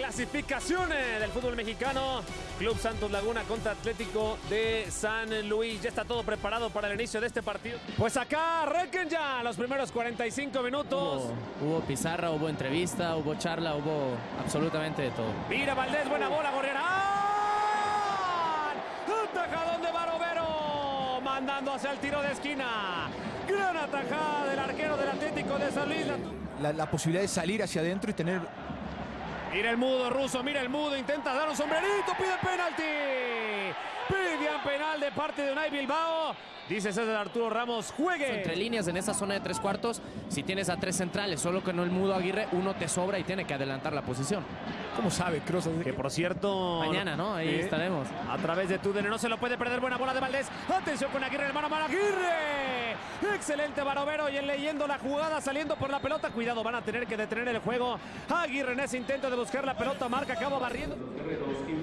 clasificaciones del fútbol mexicano. Club Santos Laguna contra Atlético de San Luis. Ya está todo preparado para el inicio de este partido. Pues acá arranquen ya los primeros 45 minutos. Hubo, hubo pizarra, hubo entrevista, hubo charla, hubo absolutamente de todo. Mira Valdés, buena bola, Gorriarán. Atajadón de Barovero. Mandando hacia el tiro de esquina. Gran atajada del arquero del Atlético de San Luis. La, la posibilidad de salir hacia adentro y tener Mira el mudo ruso, mira el mudo, intenta dar un sombrerito, pide penalti. Pide penal de parte de Unai Bilbao. Dice César Arturo Ramos, juegue. Entre líneas en esa zona de tres cuartos, si tienes a tres centrales, solo que no el mudo Aguirre, uno te sobra y tiene que adelantar la posición. ¿Cómo sabe Kroos? Que por cierto... Mañana, ¿no? Ahí estaremos. A través de Tudene no se lo puede perder. Buena bola de Valdés. Atención con Aguirre, hermano mano Aguirre. Excelente Barovero y él leyendo la jugada, saliendo por la pelota. Cuidado, van a tener que detener el juego. Aguirre en ese intento de buscar la pelota, marca, acaba barriendo.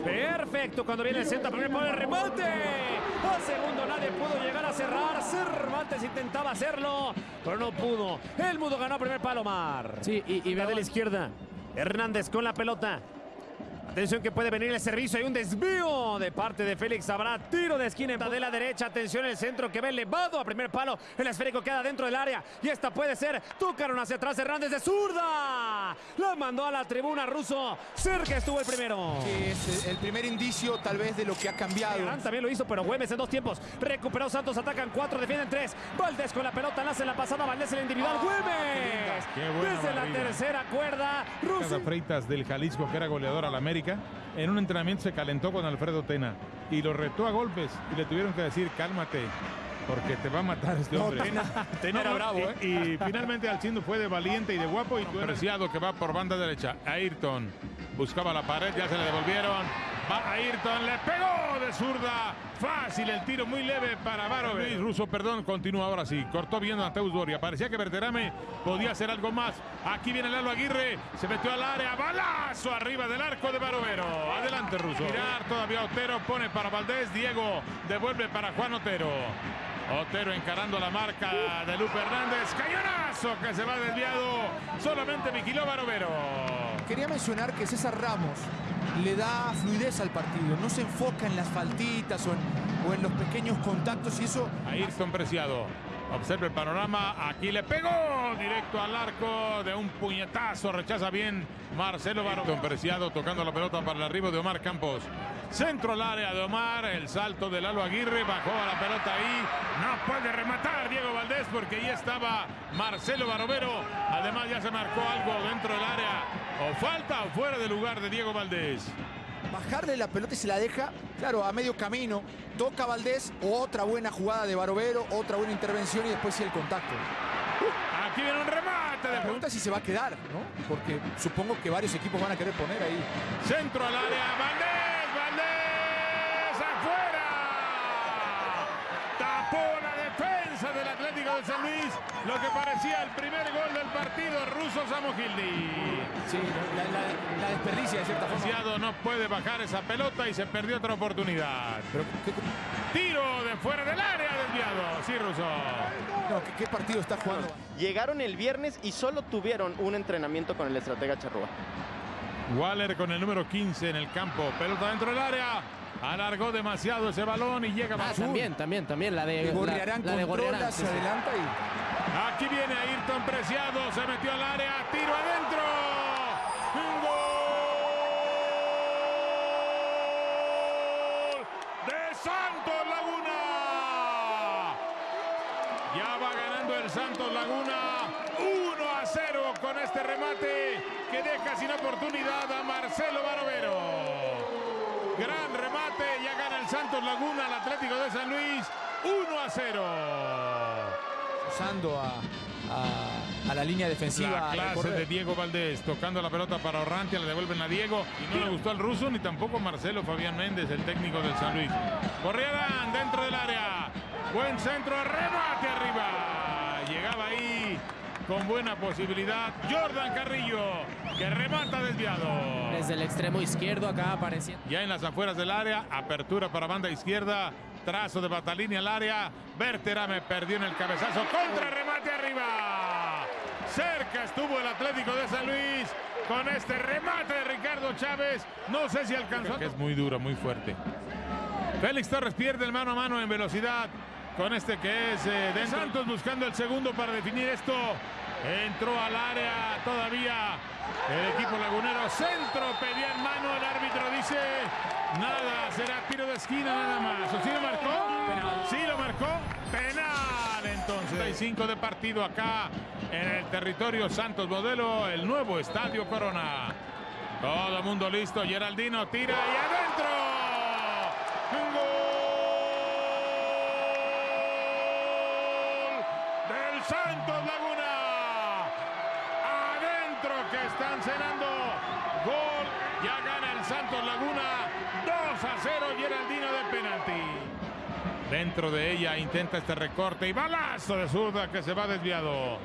Perfecto, cuando viene el centro, primer por el remate. A segundo nadie pudo llegar a cerrar. Cervantes intentaba hacerlo, pero no pudo. El mudo ganó primer palomar. Sí, y, y de la izquierda. Hernández con la pelota. Atención que puede venir el servicio. Hay un desvío de parte de Félix. Habrá tiro de esquina de la derecha. Atención el centro que va elevado a primer palo. El esférico queda dentro del área. Y esta puede ser. Tocaron hacia atrás Hernández de zurda. La mandó a la tribuna ruso. Cerca estuvo el primero. que es el primer indicio tal vez de lo que ha cambiado. Arán también lo hizo, pero Güemes en dos tiempos. Recuperó Santos, atacan cuatro, defienden tres. Valdés con la pelota, nace la pasada, Valdés el individual. Güemes. Qué buena Desde la tercera cuerda. Casa Freitas del Jalisco, que era goleador al América, en un entrenamiento se calentó con Alfredo Tena y lo retó a golpes y le tuvieron que decir, cálmate, porque te va a matar este No, hombre. Tena- Tena era bravo, ¿eh? y, y finalmente Alcindo fue de valiente y de guapo y tú Preciado que va por banda derecha. Ayrton buscaba la pared, ya se le devolvieron. Va Ayrton, le pegó de zurda. Fácil el tiro, muy leve para Varo. Luis Russo, perdón, continúa ahora sí. Cortó bien a Teus Doria. Parecía que Berterame podía hacer algo más. Aquí viene Lalo Aguirre, se metió al área. Balazo arriba del arco de Barovero. Adelante, Russo. Mirar todavía Otero, pone para Valdés. Diego devuelve para Juan Otero. Otero encarando la marca de Lupe Hernández. Cañonazo que se va desviado. Solamente vigiló Barovero. Quería mencionar que César Ramos le da fluidez al partido. No se enfoca en las faltitas o en, o en los pequeños contactos y eso Ayrton Preciado. Observa el panorama. Aquí le pegó directo al arco de un puñetazo. Rechaza bien Marcelo Barón. Preciado tocando la pelota para el arribo de Omar Campos. Centro al área de Omar. El salto de Lalo Aguirre. Bajó a la pelota ahí. No puede rematar Diego Valdés porque ahí estaba Marcelo Barovero. Además ya se marcó algo dentro del área. O falta o fuera de lugar de Diego Valdés. bajarle la pelota y se la deja, claro, a medio camino. Toca Valdés, otra buena jugada de Barovero, otra buena intervención y después sí el contacto. Aquí viene un remate de La pregunta es si se va a quedar, ¿no? Porque supongo que varios equipos van a querer poner ahí. Centro al área, Valdés, San Luis, lo que parecía el primer gol del partido, ruso Samogildi. Sí, la, la- la desperdicia de cierta forma. Preciado no puede bajar esa pelota y se perdió otra oportunidad. Pero ¿qué, Tiro de fuera del área desviado, sí, Russo. no, ¿qué- qué partido está jugando? Llegaron el viernes y solo tuvieron un entrenamiento con el estratega Charrúa. Waller con el número 15 en el campo, pelota dentro del área. Alargó demasiado ese balón y llega Ah, Basur. también, también, también. La de, Gorriarán la, la de Gorriarán. se sí, adelanta y Aquí viene Ayrton Preciado, se metió al área, tiro adentro. ¡Gol! ¡De Santos Laguna! Ya va ganando el Santos Laguna 1 a 0 con este remate que deja sin oportunidad a Marcelo Barovero. Gran remate, ya gana el Santos Laguna al Atlético de San Luis 1 a 0. usando a, a- a la línea defensiva. La clase de Diego Valdés, tocando la pelota para Orrantia, le devuelven a Diego y no le gustó al ruso ni tampoco Marcelo Fabián Méndez, el técnico del San Luis. Corrieran dentro del área, buen centro, remate arriba. Llegaba ahí con buena posibilidad Jordan Carrillo, que remata desviado. Desde el extremo izquierdo acá apareciendo. Ya en las afueras del área, apertura para banda izquierda, trazo de Batalini al área, Berterame perdió en el cabezazo, contra remate arriba. Cerca estuvo el Atlético de San Luis con este remate de Ricardo Chávez. No sé si alcanzó. Que es muy duro, muy fuerte. Félix Torres pierde el mano a mano en velocidad con este que es eh, de Santos buscando el segundo para definir esto. Entró al área todavía el equipo lagunero. Centro pedía en mano. El árbitro dice nada. Será tiro de esquina nada más. ¿O sí lo marcó? Sí lo marcó. Penal entonces. 35 de partido acá en el territorio Santos Modelo. El nuevo Estadio Corona. Todo el mundo listo. Geraldino tira y adentro. Un gol del Santos Laguna. Adentro que están cenando. Gol. Ya gana el Santos Laguna. 2 a 0 Geraldino de penalti. Dentro de ella intenta este recorte y balazo de zurda que se va desviado.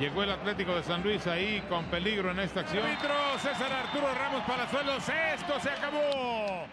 Llegó el Atlético de San Luis ahí con peligro en esta acción. Árbitro César Arturo Ramos Palazuelos. Esto se acabó.